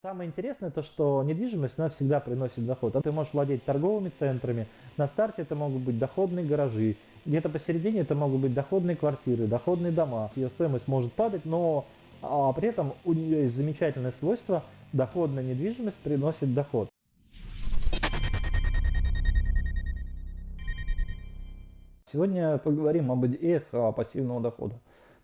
Самое интересное то, что недвижимость, она всегда приносит доход. А ты можешь владеть торговыми центрами. На старте это могут быть доходные гаражи. Где-то посередине это могут быть доходные квартиры, доходные дома. Ее стоимость может падать, но а, при этом у нее есть замечательное свойство. Доходная недвижимость приносит доход. Сегодня поговорим об идеях а, пассивного дохода.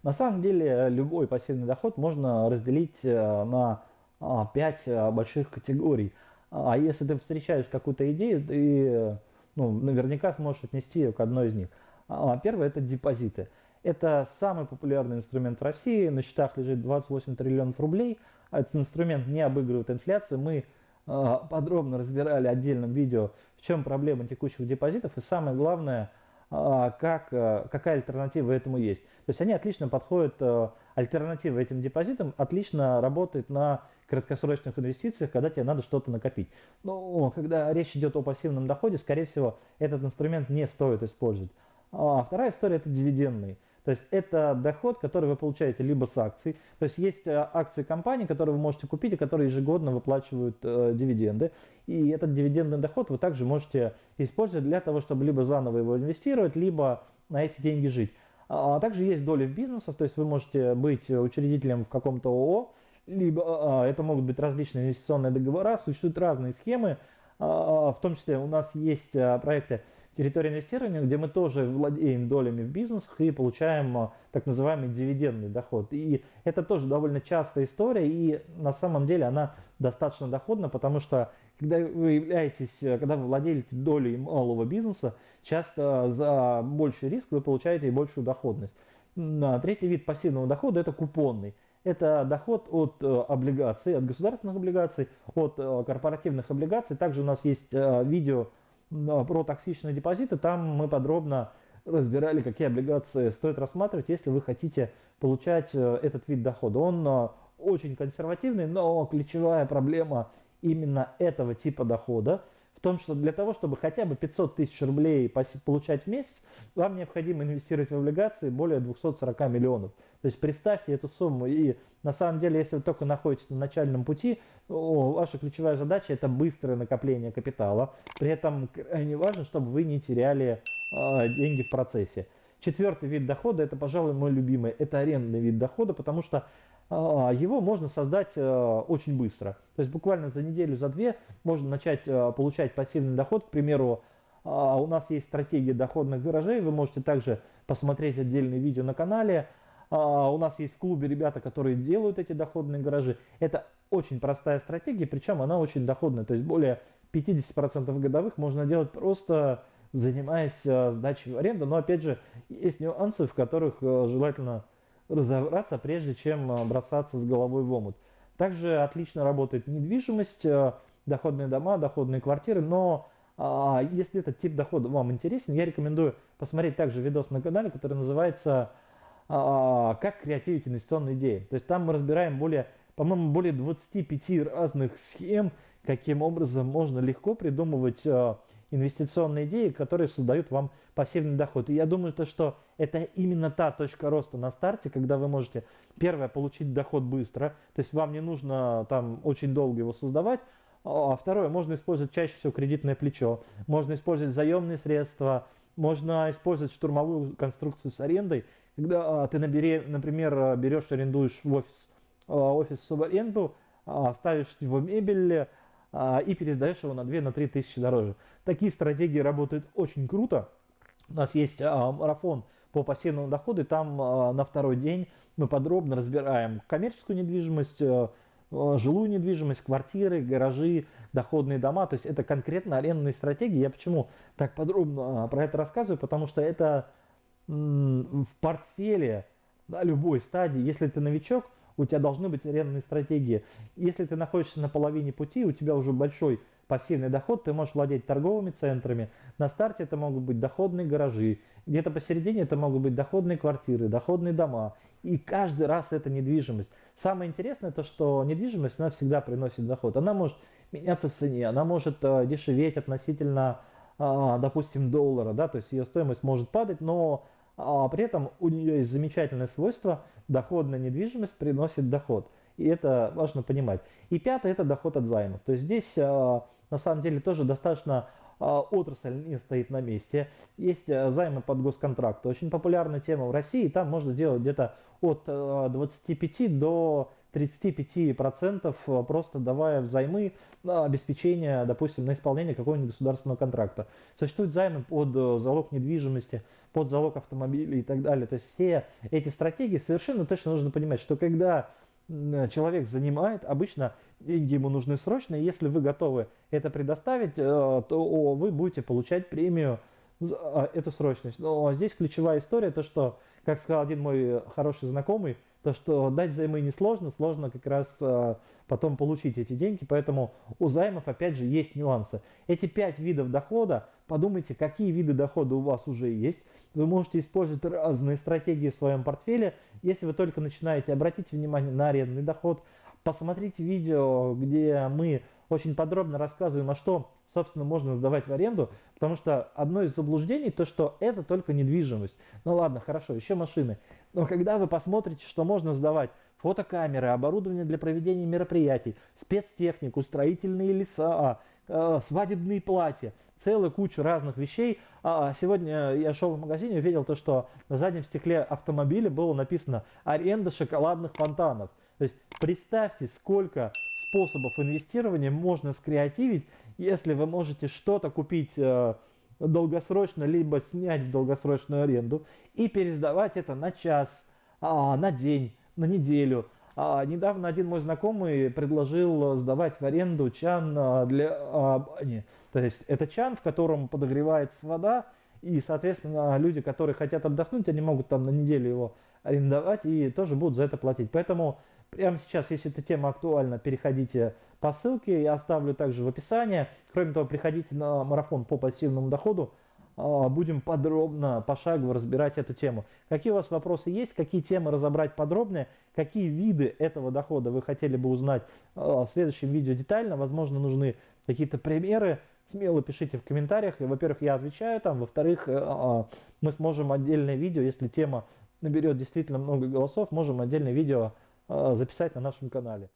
На самом деле любой пассивный доход можно разделить э, на 5 а, больших категорий. А если ты встречаешь какую-то идею, ты ну, наверняка сможешь отнести ее к одной из них. А, первое – это депозиты. Это самый популярный инструмент в России. На счетах лежит 28 триллионов рублей. Этот инструмент не обыгрывает инфляцию. Мы подробно разбирали отдельном видео, в чем проблема текущих депозитов. И самое главное – а, как, какая альтернатива этому есть. То есть они отлично подходят, альтернатива этим депозитам отлично работает на краткосрочных инвестициях, когда тебе надо что-то накопить. Но когда речь идет о пассивном доходе, скорее всего, этот инструмент не стоит использовать. А вторая история это дивидендный. То есть это доход, который вы получаете либо с акций, то есть есть э, акции компании, которые вы можете купить и которые ежегодно выплачивают э, дивиденды. И этот дивидендный доход вы также можете использовать для того, чтобы либо заново его инвестировать, либо на эти деньги жить. А, также есть доли в бизнесах, то есть вы можете быть учредителем в каком-то ООО, либо а, а это могут быть различные инвестиционные договора, существуют разные схемы, а, в том числе у нас есть проекты территория инвестирования, где мы тоже владеем долями в бизнесах и получаем так называемый дивидендный доход. И это тоже довольно частая история, и на самом деле она достаточно доходна, потому что когда вы являетесь, когда вы владеете долей малого бизнеса, часто за больший риск вы получаете и большую доходность. Третий вид пассивного дохода это купонный. Это доход от э, облигаций, от государственных облигаций, от э, корпоративных облигаций. Также у нас есть видео про токсичные депозиты, там мы подробно разбирали, какие облигации стоит рассматривать, если вы хотите получать э, этот вид дохода. Он э, очень консервативный, но ключевая проблема именно этого типа дохода том, что для того, чтобы хотя бы 500 тысяч рублей получать в месяц, вам необходимо инвестировать в облигации более 240 миллионов. То есть представьте эту сумму. И на самом деле, если вы только находитесь на начальном пути, ваша ключевая задача это быстрое накопление капитала. При этом крайне важно, чтобы вы не теряли э, деньги в процессе. Четвертый вид дохода, это, пожалуй, мой любимый, это арендный вид дохода, потому что а, его можно создать э, очень быстро. То есть буквально за неделю, за две можно начать э, получать пассивный доход. К примеру, а, у нас есть стратегия доходных гаражей, вы можете также посмотреть отдельные видео на канале. А, у нас есть в клубе ребята, которые делают эти доходные гаражи. Это очень простая стратегия, причем она очень доходная. То есть более 50% годовых можно делать просто занимаясь э, сдачей в аренду. Но опять же, есть нюансы, в которых желательно разобраться, прежде чем э, бросаться с головой в омут. Также отлично работает недвижимость, э, доходные дома, доходные квартиры, но а, если этот тип дохода вам интересен, я рекомендую посмотреть также видос на канале, который называется а, «Как креативить инвестиционные идеи». То есть там мы разбираем более, по-моему, более 25 разных схем, каким образом можно легко придумывать а, инвестиционные идеи, которые создают вам пассивный доход. И я думаю, то, что это именно та точка роста на старте, когда вы можете, первое, получить доход быстро, то есть вам не нужно там очень долго его создавать, а второе, можно использовать чаще всего кредитное плечо, можно использовать заемные средства, можно использовать штурмовую конструкцию с арендой, когда а, ты, набери, например, берешь, арендуешь в офис, а, офис в аренду, ставишь его мебель, а, и пересдаешь его на 2-3 тысячи дороже. Такие стратегии работают очень круто. У нас есть а, марафон по пассивному доходу, и там а, на второй день мы подробно разбираем коммерческую недвижимость, жилую недвижимость, квартиры, гаражи, доходные дома. То есть это конкретно арендные стратегии. Я почему так подробно про это рассказываю? Потому что это в портфеле на любой стадии, если ты новичок, у тебя должны быть арендные стратегии. Если ты находишься на половине пути, у тебя уже большой пассивный доход, ты можешь владеть торговыми центрами. На старте это могут быть доходные гаражи, где-то посередине это могут быть доходные квартиры, доходные дома. И каждый раз это недвижимость. Самое интересное то, что недвижимость, она всегда приносит доход. Она может меняться в цене, она может э, дешеветь относительно, э, допустим, доллара, да, то есть ее стоимость может падать, но а при этом у нее есть замечательное свойство, доходная недвижимость приносит доход. И это важно понимать. И пятое – это доход от займов. То есть здесь на самом деле тоже достаточно отрасль не стоит на месте. Есть займы под госконтракт. Очень популярная тема в России. Там можно делать где-то от 25 до 35% э, просто давая взаймы на обеспечение, допустим, на исполнение какого-нибудь государственного контракта. Существуют займы под э, залог недвижимости, под залог автомобиля и так далее. То есть все эти стратегии совершенно точно нужно понимать, что когда человек занимает, обычно деньги ему нужны срочно, и если вы готовы это предоставить, э, то вы будете получать премию за эту срочность. Но здесь ключевая история, то что, как сказал один мой хороший знакомый, то, что дать взаймы несложно, сложно как раз э, потом получить эти деньги, поэтому у займов опять же есть нюансы. Эти пять видов дохода, подумайте, какие виды дохода у вас уже есть. Вы можете использовать разные стратегии в своем портфеле. Если вы только начинаете, обратите внимание на арендный доход, посмотрите видео, где мы очень подробно рассказываем, а что, собственно, можно сдавать в аренду, потому что одно из заблуждений то, что это только недвижимость. Ну ладно, хорошо, еще машины. Но когда вы посмотрите, что можно сдавать фотокамеры, оборудование для проведения мероприятий, спецтехнику, строительные леса, э, свадебные платья, целую кучу разных вещей. А, а сегодня я шел в магазине и увидел то, что на заднем стекле автомобиля было написано «Аренда шоколадных фонтанов». То есть представьте, сколько способов инвестирования можно скреативить, если вы можете что-то купить э, долгосрочно, либо снять в долгосрочную аренду и пересдавать это на час, а, на день, на неделю. А, недавно один мой знакомый предложил сдавать в аренду чан а, для бани. То есть это чан, в котором подогревается вода, и, соответственно, люди, которые хотят отдохнуть, они могут там на неделю его арендовать и тоже будут за это платить. Поэтому Прямо сейчас, если эта тема актуальна, переходите по ссылке, я оставлю также в описании. Кроме того, приходите на марафон по пассивному доходу, а, будем подробно, пошагово разбирать эту тему. Какие у вас вопросы есть, какие темы разобрать подробнее, какие виды этого дохода вы хотели бы узнать а, в следующем видео детально, возможно, нужны какие-то примеры, смело пишите в комментариях. Во-первых, я отвечаю там, во-вторых, э, а, мы сможем отдельное видео, если тема наберет действительно много голосов, можем отдельное видео записать на нашем канале.